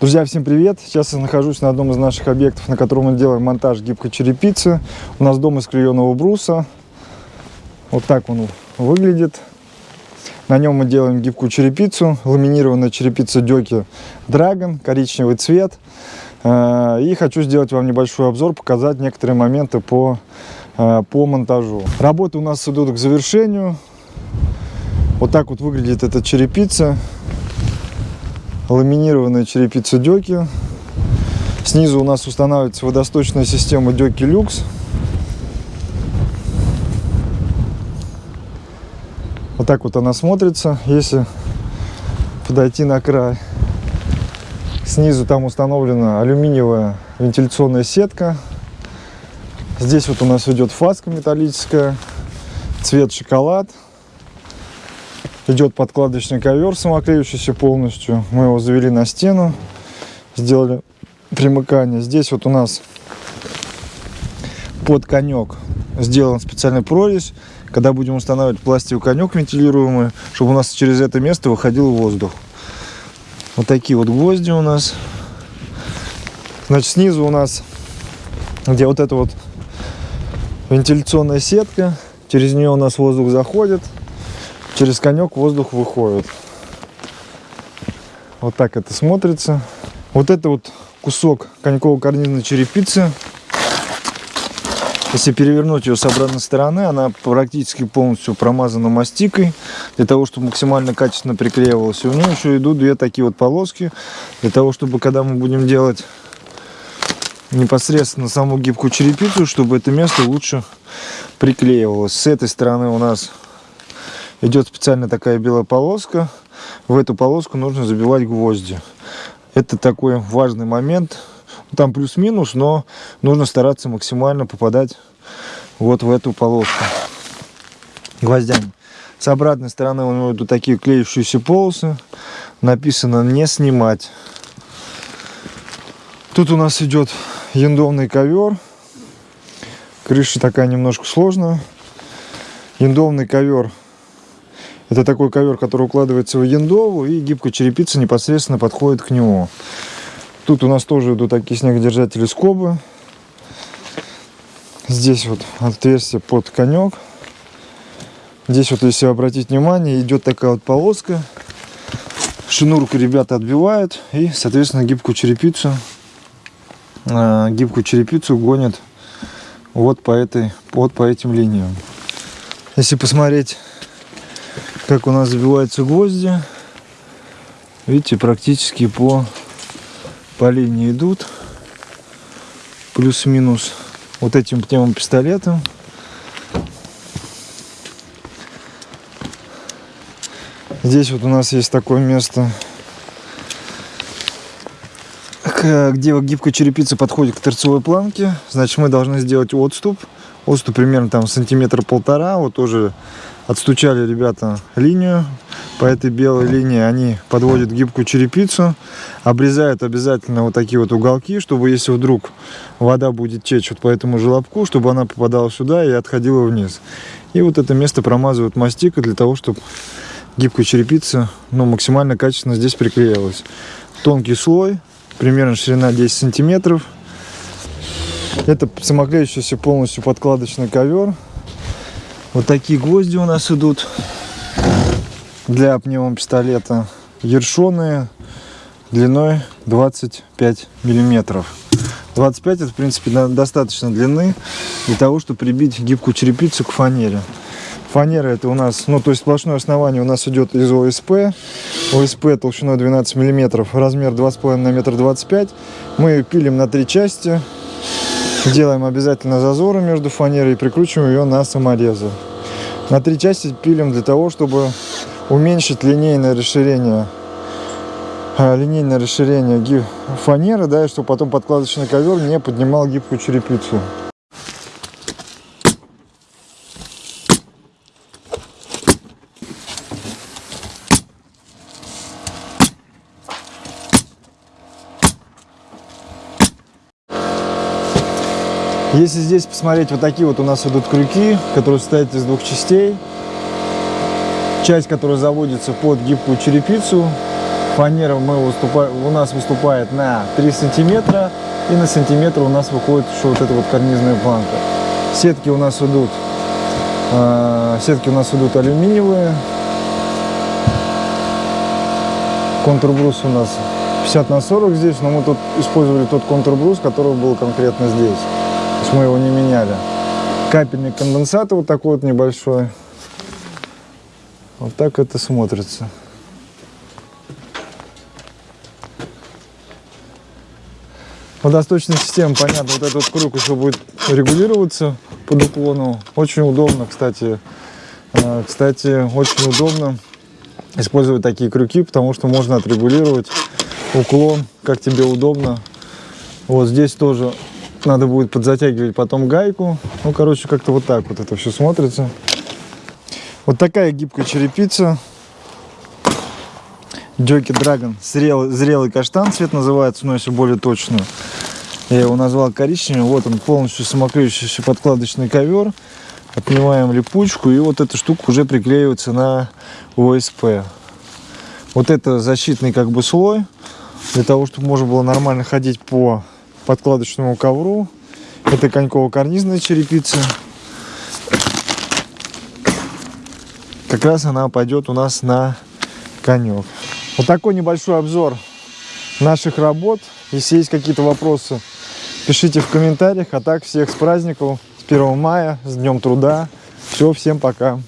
Друзья, всем привет! Сейчас я нахожусь на одном из наших объектов, на котором мы делаем монтаж гибкой черепицы. У нас дом из клееного бруса. Вот так он выглядит. На нем мы делаем гибкую черепицу, ламинированная черепица Дёки Dragon, коричневый цвет. Э, и хочу сделать вам небольшой обзор, показать некоторые моменты по, э, по монтажу. Работы у нас идут к завершению. Вот так вот выглядит эта черепица ламинированная черепица Дёки. Снизу у нас устанавливается водосточная система Дёки Люкс. Вот так вот она смотрится. Если подойти на край, снизу там установлена алюминиевая вентиляционная сетка. Здесь вот у нас идет фаска металлическая, цвет шоколад. Идет подкладочный ковер самоклеющийся полностью. Мы его завели на стену, сделали примыкание. Здесь вот у нас под конек сделан специальный прорезь. Когда будем устанавливать пластиковый конек вентилируемый, чтобы у нас через это место выходил воздух. Вот такие вот гвозди у нас. Значит, снизу у нас, где вот эта вот вентиляционная сетка, через нее у нас воздух заходит через конек воздух выходит. Вот так это смотрится. Вот это вот кусок коньково-карнизной черепицы. Если перевернуть ее с обратной стороны, она практически полностью промазана мастикой, для того, чтобы максимально качественно приклеивалась. У нее еще идут две такие вот полоски, для того, чтобы когда мы будем делать непосредственно саму гибкую черепицу, чтобы это место лучше приклеивалось. С этой стороны у нас идет специально такая белая полоска. В эту полоску нужно забивать гвозди. Это такой важный момент. Там плюс-минус, но нужно стараться максимально попадать вот в эту полоску гвоздями. С обратной стороны у него идут такие клеющиеся полосы. Написано «не снимать». Тут у нас идет яндовный ковер. Крыша такая немножко сложная. Яндовный ковер это такой ковер, который укладывается в яндову, и гибкая черепица непосредственно подходит к нему. Тут у нас тоже идут такие снегодержатели скобы. Здесь вот отверстие под конек. Здесь вот, если обратить внимание, идет такая вот полоска. Шнурку ребята отбивают и, соответственно, гибкую черепицу, э, гибкую черепицу гонят вот по этой, вот по этим линиям. Если посмотреть как у нас забиваются гвозди. Видите, практически по, по линии идут. Плюс-минус вот этим пневмопистолетом. Здесь вот у нас есть такое место, где гибкая черепица подходит к торцевой планке. Значит, мы должны сделать отступ. Отступ примерно там сантиметр-полтора. Вот тоже Отстучали ребята линию. По этой белой линии они подводят гибкую черепицу. Обрезают обязательно вот такие вот уголки, чтобы если вдруг вода будет течь вот по этому желобку, чтобы она попадала сюда и отходила вниз. И вот это место промазывают мастикой для того, чтобы гибкая черепица ну, максимально качественно здесь приклеилась. Тонкий слой, примерно ширина 10 сантиметров. Это самоклеющийся полностью подкладочный ковер. Вот такие гвозди у нас идут для пневмопистолета. Ершоные длиной 25 миллиметров. 25 это в принципе достаточно длины для того, чтобы прибить гибкую черепицу к фанере. Фанера это у нас, ну то есть сплошное основание у нас идет из ОСП. ОСП толщиной 12 миллиметров, размер 2,5 на метр 25. Мы ее пилим на три части. Делаем обязательно зазоры между фанерой и прикручиваем ее на саморезы. На три части пилим для того, чтобы уменьшить линейное расширение а, линейное расширение фанеры, да, и чтобы потом подкладочный ковер не поднимал гибкую черепицу. Если здесь посмотреть, вот такие вот у нас идут крюки, которые состоят из двух частей. Часть, которая заводится под гибкую черепицу, Фанера мы у нас выступает на 3 сантиметра. И на сантиметр у нас выходит еще вот эта вот карнизная планка. Сетки у нас идут, э, сетки у нас идут алюминиевые. Контрбрус у нас 50 на 40 здесь, но мы тут использовали тот контрбрус, который был конкретно здесь. Есть мы его не меняли. Капельник конденсата вот такой вот небольшой. Вот так это смотрится. Водосточная система, понятно, вот этот вот круг еще будет регулироваться под уклону. Очень удобно, кстати. Э, Кстати, очень удобно использовать такие крюки, потому что можно отрегулировать уклон, как тебе удобно. Вот здесь тоже надо будет подзатягивать потом гайку. Ну, короче, как-то вот так вот это все смотрится. Вот такая гибкая черепица. Джоки Драгон. Зрелый, зрелый каштан цвет называется, но если более точно. Я его назвал коричневым. Вот он полностью самоклеющийся подкладочный ковер. Отнимаем липучку и вот эта штука уже приклеивается на ОСП. Вот это защитный как бы слой для того, чтобы можно было нормально ходить по подкладочному ковру. Это коньково-карнизная черепица. Как раз она пойдет у нас на конек. Вот такой небольшой обзор наших работ. Если есть какие-то вопросы, пишите в комментариях. А так всех с праздником, с 1 мая, с Днем Труда. Все, всем пока.